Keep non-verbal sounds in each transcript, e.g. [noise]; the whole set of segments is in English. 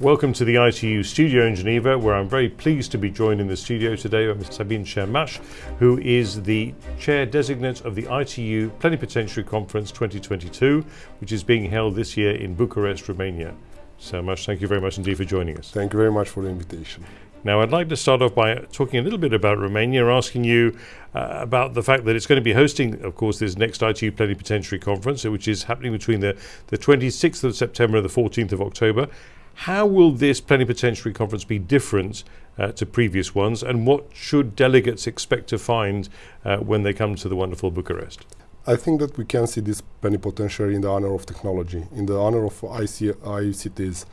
Welcome to the ITU studio in Geneva, where I'm very pleased to be joined in the studio today by Ms. Sabin Sărmaș, who is the chair designate of the ITU Plenipotentiary Conference 2022, which is being held this year in Bucharest, Romania. So much, thank you very much indeed for joining us. Thank you very much for the invitation. Now, I'd like to start off by talking a little bit about Romania, asking you uh, about the fact that it's going to be hosting, of course, this next ITU Plenipotentiary Conference, which is happening between the, the 26th of September and the 14th of October. How will this Plenipotentiary Conference be different uh, to previous ones, and what should delegates expect to find uh, when they come to the wonderful Bucharest? I think that we can see this plenipotentiary in the honor of technology, in the honor of IC ICTs.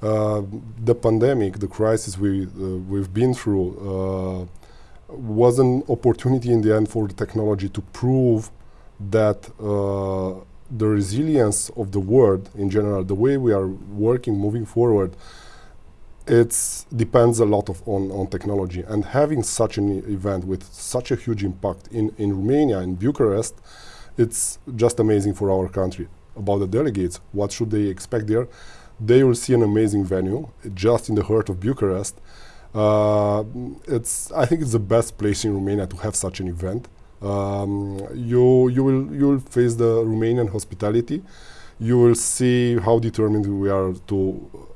Uh, the pandemic, the crisis we, uh, we've been through, uh, was an opportunity in the end for the technology to prove that the resilience of the world in general, the way we are working, moving forward, it depends a lot of on, on technology. And having such an event with such a huge impact in, in Romania, in Bucharest, it's just amazing for our country. About the delegates, what should they expect there? they will see an amazing venue just in the heart of Bucharest. Uh, it's, I think it's the best place in Romania to have such an event. Um, you, you, will, you will face the Romanian hospitality. You will see how determined we are to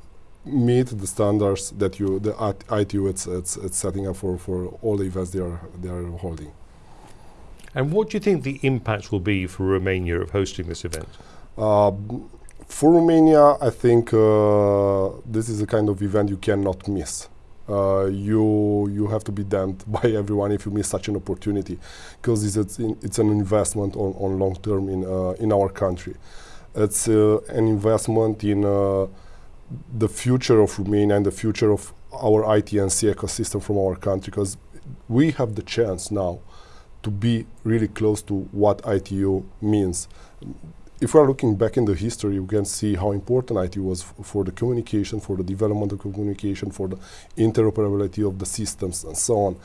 meet the standards that you, the ITU it's, it's, it's setting up for, for all the events they are, they are holding. And what do you think the impact will be for Romania of hosting this event? Uh, for Romania, I think uh, this is a kind of event you cannot miss. Uh, you you have to be damned [laughs] by everyone if you miss such an opportunity, because it's, it's an investment on, on long term in uh, in our country. It's uh, an investment in uh, the future of Romania and the future of our IT and C ecosystem from our country, because we have the chance now to be really close to what ITU means if we are looking back in the history, we can see how important IT was for the communication, for the development of communication, for the interoperability of the systems, and so on.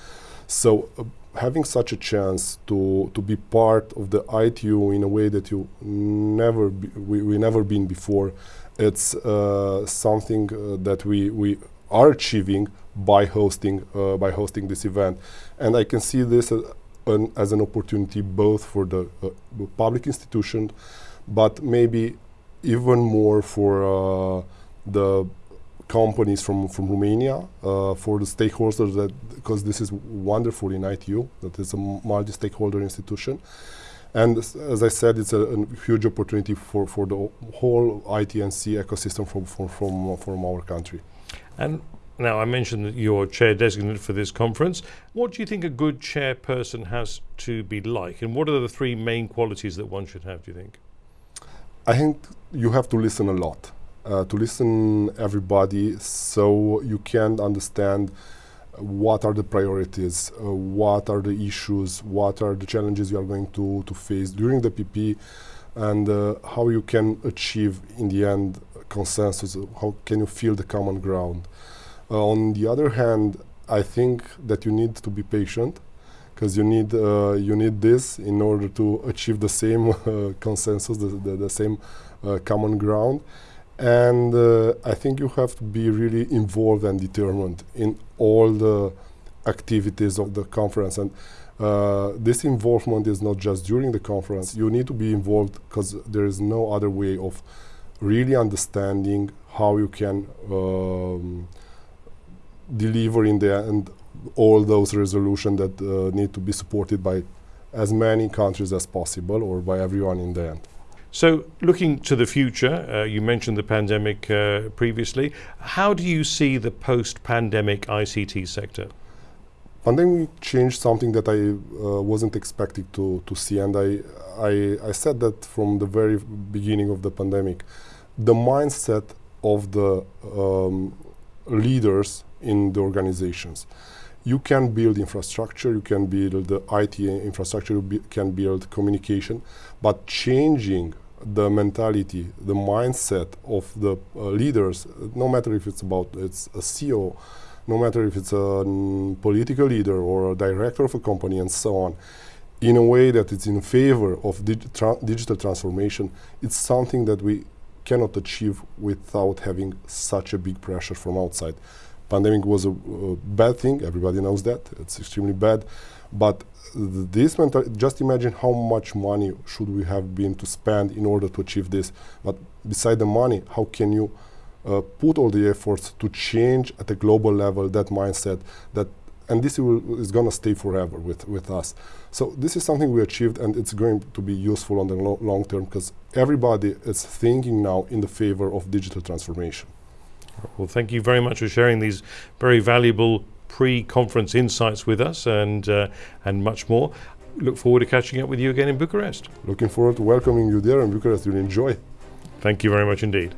So, uh, having such a chance to to be part of the ITU in a way that you never we, we never been before, it's uh, something uh, that we we are achieving by hosting uh, by hosting this event, and I can see this as an, as an opportunity both for the uh, public institution but maybe even more for uh, the companies from, from Romania, uh, for the stakeholders that, because this is wonderful in ITU, that is a multi-stakeholder institution. And as I said, it's a, a, huge opportunity for, for the whole IT and C ecosystem from, from, from, from our country. And now, I mentioned that you're chair designate for this conference. What do you think a good chairperson has to be like? And what are the three main qualities that one should have, do you think? I think you have to listen a lot, uh, to listen everybody, so you can understand what are the priorities, uh, what are the issues, what are the challenges you are going to, to face during the PP, and uh, how you can achieve, in the end, consensus, how can you feel the common ground. Uh, on the other hand, I think that you need to be patient, because you need uh, you need this in order to achieve the same [laughs] uh, consensus, the, the, the same uh, common ground. And uh, I think you have to be really involved and determined in all the activities of the conference. And uh, this involvement is not just during the conference. You need to be involved because there is no other way of really understanding how you can um, deliver in the end all those resolutions that uh, need to be supported by as many countries as possible or by everyone in the end. So, looking to the future, uh, you mentioned the pandemic uh, previously. How do you see the post-pandemic ICT sector? Pandemic changed something that I uh, wasn't expecting to, to see, and I, I, I said that from the very beginning of the pandemic. The mindset of the um, leaders in the organizations you can build infrastructure, you can build the IT infrastructure, you can build communication, but changing the mentality, the mindset of the uh, leaders, no matter if it's about it's a CEO, no matter if it's a mm, political leader or a director of a company and so on, in a way that it's in favor of tra digital transformation, it's something that we cannot achieve without having such a big pressure from outside. Pandemic was a, a bad thing. Everybody knows that. It's extremely bad. But th- this just imagine how much money should we have been to spend in order to achieve this. But beside the money, how can you uh, put all the efforts to change at a global level that mindset that and this will, is going to stay forever with, with us. So this is something we achieved, and it's going to be useful on the lo- long term because everybody is thinking now in the favor of digital transformation. Well, thank you very much for sharing these very valuable pre-conference insights with us, and uh, and much more. Look forward to catching up with you again in Bucharest. Looking forward to welcoming you there in Bucharest. You'll enjoy. Thank you very much indeed.